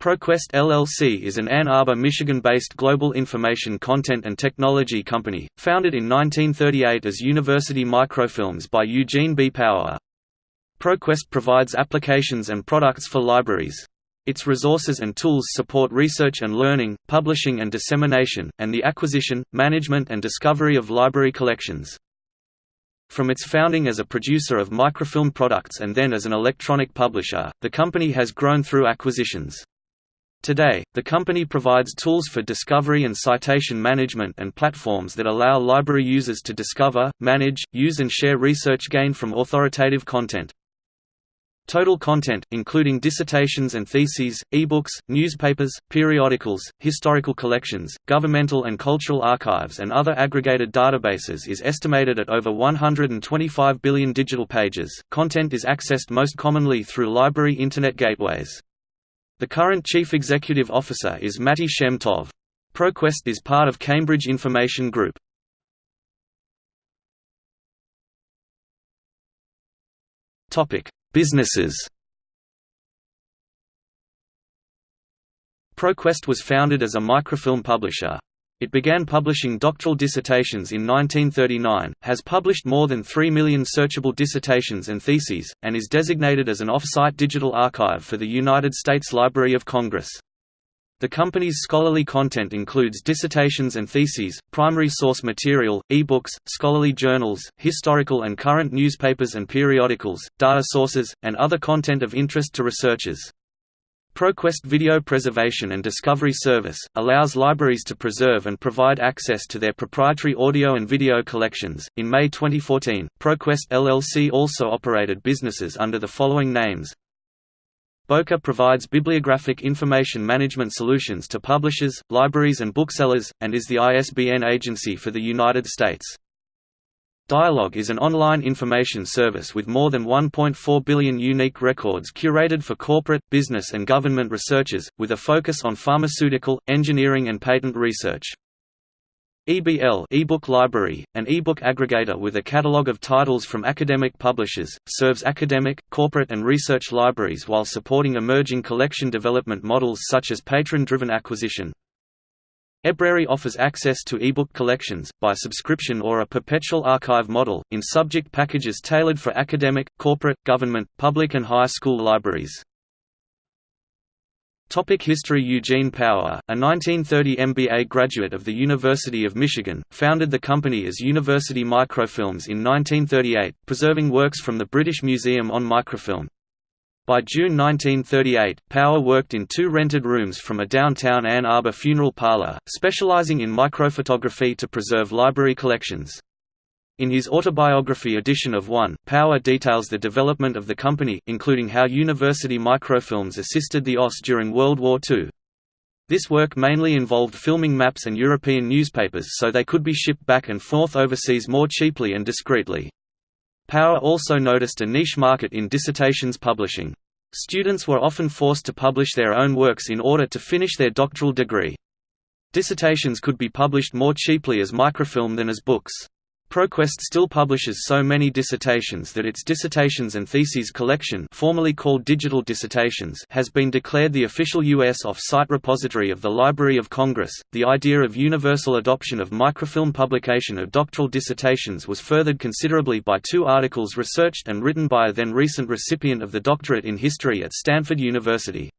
ProQuest LLC is an Ann Arbor, Michigan-based global information content and technology company, founded in 1938 as University Microfilms by Eugene B. Power. ProQuest provides applications and products for libraries. Its resources and tools support research and learning, publishing and dissemination, and the acquisition, management and discovery of library collections. From its founding as a producer of microfilm products and then as an electronic publisher, the company has grown through acquisitions. Today, the company provides tools for discovery and citation management and platforms that allow library users to discover, manage, use and share research gained from authoritative content. Total content, including dissertations and theses, ebooks, newspapers, periodicals, historical collections, governmental and cultural archives and other aggregated databases is estimated at over 125 billion digital pages. Content is accessed most commonly through library Internet gateways. The current Chief Executive Officer is Matti Shem Tov. ProQuest is part of Cambridge Information Group. Businesses ProQuest was founded as a microfilm publisher. It began publishing doctoral dissertations in 1939, has published more than 3 million searchable dissertations and theses, and is designated as an off-site digital archive for the United States Library of Congress. The company's scholarly content includes dissertations and theses, primary source material, e-books, scholarly journals, historical and current newspapers and periodicals, data sources, and other content of interest to researchers. ProQuest Video Preservation and Discovery Service, allows libraries to preserve and provide access to their proprietary audio and video collections. In May 2014, ProQuest LLC also operated businesses under the following names Bowker provides bibliographic information management solutions to publishers, libraries and booksellers, and is the ISBN agency for the United States. Dialog is an online information service with more than 1.4 billion unique records curated for corporate, business and government researchers, with a focus on pharmaceutical, engineering and patent research. EBL eBook Library, an ebook aggregator with a catalog of titles from academic publishers, serves academic, corporate and research libraries while supporting emerging collection development models such as patron-driven acquisition. eBrary offers access to ebook collections, by subscription or a perpetual archive model, in subject packages tailored for academic, corporate, government, public and high school libraries. Topic History Eugene Power, a 1930 MBA graduate of the University of Michigan, founded the company as University Microfilms in 1938, preserving works from the British Museum on microfilm. By June 1938, Power worked in two rented rooms from a downtown Ann Arbor funeral parlor, specializing in microphotography to preserve library collections. In his autobiography edition of One, Power details the development of the company, including how University Microfilms assisted the OSS during World War II. This work mainly involved filming maps and European newspapers so they could be shipped back and forth overseas more cheaply and discreetly. Power also noticed a niche market in dissertations publishing. Students were often forced to publish their own works in order to finish their doctoral degree. Dissertations could be published more cheaply as microfilm than as books. ProQuest still publishes so many dissertations that its Dissertations and Theses collection formerly called Digital Dissertations has been declared the official U.S. off-site repository of the Library of Congress. The idea of universal adoption of microfilm publication of doctoral dissertations was furthered considerably by two articles researched and written by a then recent recipient of the doctorate in history at Stanford University.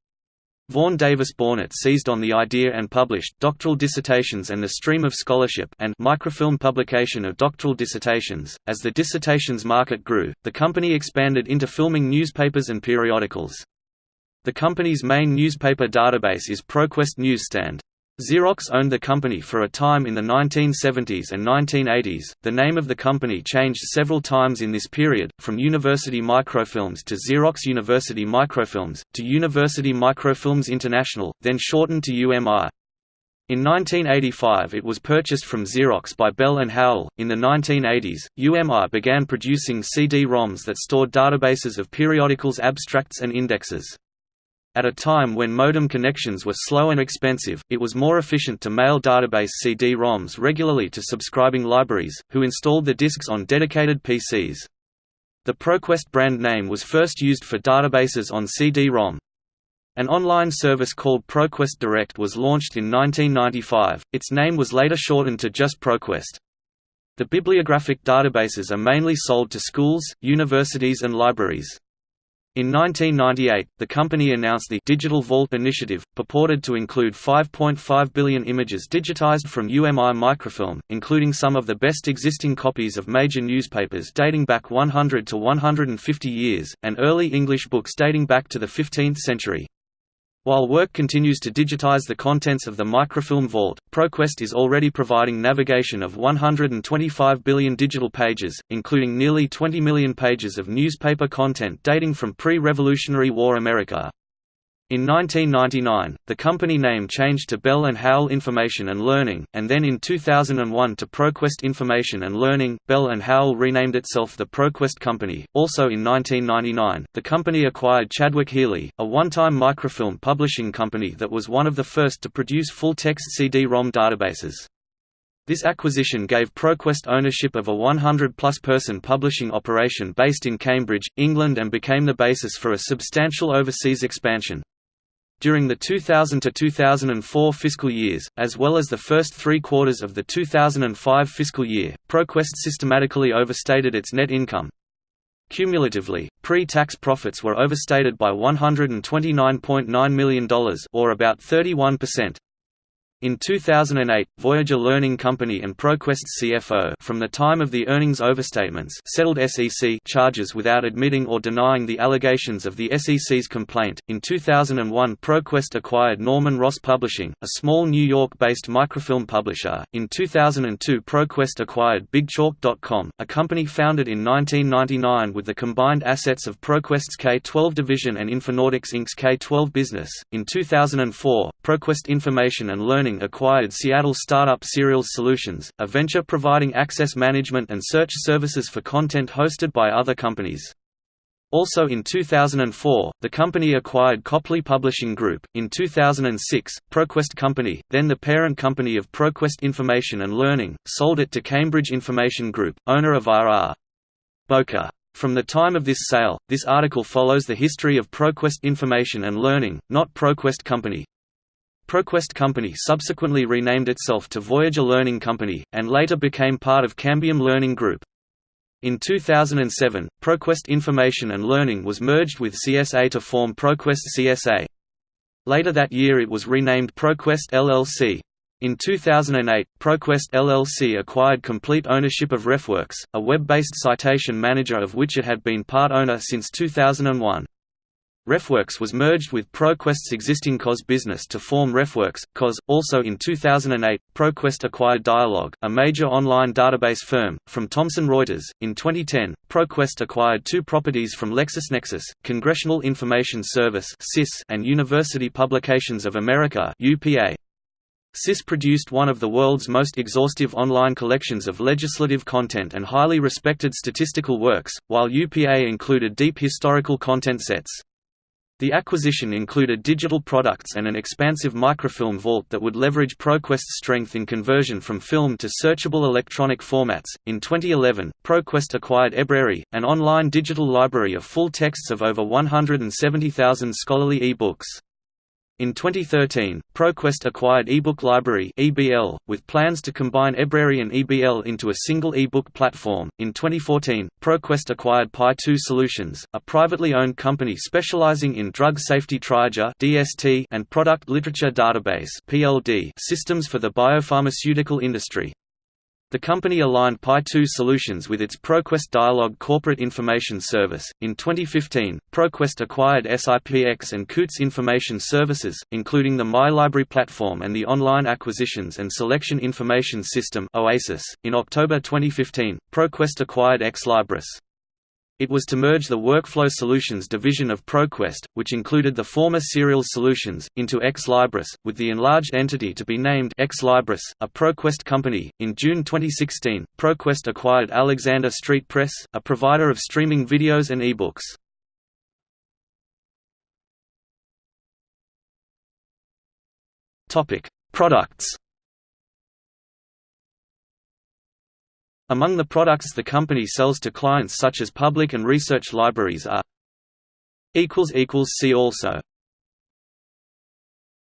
Vaughn Davis Bornet seized on the idea and published doctoral dissertations and the stream of scholarship and microfilm publication of doctoral dissertations. As the dissertations market grew, the company expanded into filming newspapers and periodicals. The company's main newspaper database is ProQuest Newsstand. Xerox owned the company for a time in the 1970s and 1980s. The name of the company changed several times in this period, from University Microfilms to Xerox University Microfilms, to University Microfilms International, then shortened to UMI. In 1985 it was purchased from Xerox by Bell and Howell. In the 1980s, UMI began producing CD-ROMs that stored databases of periodicals abstracts and indexes. At a time when modem connections were slow and expensive, it was more efficient to mail database CD-ROMs regularly to subscribing libraries, who installed the disks on dedicated PCs. The ProQuest brand name was first used for databases on CD-ROM. An online service called ProQuest Direct was launched in 1995, its name was later shortened to just ProQuest. The bibliographic databases are mainly sold to schools, universities and libraries. In 1998, the company announced the Digital Vault initiative, purported to include 5.5 billion images digitized from UMI microfilm, including some of the best existing copies of major newspapers dating back 100 to 150 years, and early English books dating back to the 15th century. While work continues to digitize the contents of the microfilm vault, ProQuest is already providing navigation of 125 billion digital pages, including nearly 20 million pages of newspaper content dating from pre-Revolutionary War America. In 1999, the company name changed to Bell & Howell Information and Learning, and then in 2001 to ProQuest Information and Learning. Bell & Howell renamed itself the ProQuest Company. Also in 1999, the company acquired Chadwyck-Healey, a one-time microfilm publishing company that was one of the first to produce full-text CD-ROM databases. This acquisition gave ProQuest ownership of a 100-plus person publishing operation based in Cambridge, England and became the basis for a substantial overseas expansion. During the 2000–2004 fiscal years, as well as the first three quarters of the 2005 fiscal year, ProQuest systematically overstated its net income. Cumulatively, pre-tax profits were overstated by $129.9 million or about 31%. In 2008, Voyager Learning Company and ProQuest CFO from the time of the earnings overstatements settled SEC charges without admitting or denying the allegations of the SEC's complaint. In 2001, ProQuest acquired Norman Ross Publishing, a small New York-based microfilm publisher. In 2002, ProQuest acquired BigChalk.com, a company founded in 1999 with the combined assets of ProQuest's K-12 division and Infonautics Inc.'s K-12 business. In 2004, ProQuest Information and Learning acquired Seattle startup Serials Solutions, a venture providing access management and search services for content hosted by other companies. Also in 2004, the company acquired Copley Publishing Group. In 2006, ProQuest Company, then the parent company of ProQuest Information and Learning, sold it to Cambridge Information Group, owner of R.R. Bowker. From the time of this sale, this article follows the history of ProQuest Information and Learning, not ProQuest Company. ProQuest Company subsequently renamed itself to Voyager Learning Company, and later became part of Cambium Learning Group. In 2007, ProQuest Information and Learning was merged with CSA to form ProQuest CSA. Later that year it was renamed ProQuest LLC. In 2008, ProQuest LLC acquired complete ownership of RefWorks, a web-based citation manager of which it had been part owner since 2001. RefWorks was merged with ProQuest's existing COS business to form RefWorks, COS. Also in 2008, ProQuest acquired Dialog, a major online database firm, from Thomson Reuters. In 2010, ProQuest acquired two properties from LexisNexis, Congressional Information Service and University Publications of America UPA. CIS produced one of the world's most exhaustive online collections of legislative content and highly respected statistical works, while UPA included deep historical content sets. The acquisition included digital products and an expansive microfilm vault that would leverage ProQuest's strength in conversion from film to searchable electronic formats. In 2011, ProQuest acquired Ebrary, an online digital library of full texts of over 170,000 scholarly e-books. In 2013, ProQuest acquired eBook Library (EBL), with plans to combine Ebrary and EBL into a single e-book platform. In 2014, ProQuest acquired Pi2 Solutions, a privately owned company specializing in drug safety triage (DST) and product literature database (PLD) systems for the biopharmaceutical industry. The company aligned Pi2 Solutions with its ProQuest Dialog corporate information service. In 2015, ProQuest acquired SIPX and Coutts Information Services, including the MyLibrary platform and the Online Acquisitions and Selection Information System (OASIS). In October 2015, ProQuest acquired Ex Libris. It was to merge the Workflow Solutions division of ProQuest, which included the former Serials Solutions, into Ex Libris, with the enlarged entity to be named Ex Libris, a ProQuest company. In June 2016, ProQuest acquired Alexander Street Press, a provider of streaming videos and ebooks. Topic: Products. Among the products the company sells to clients such as public and research libraries are See also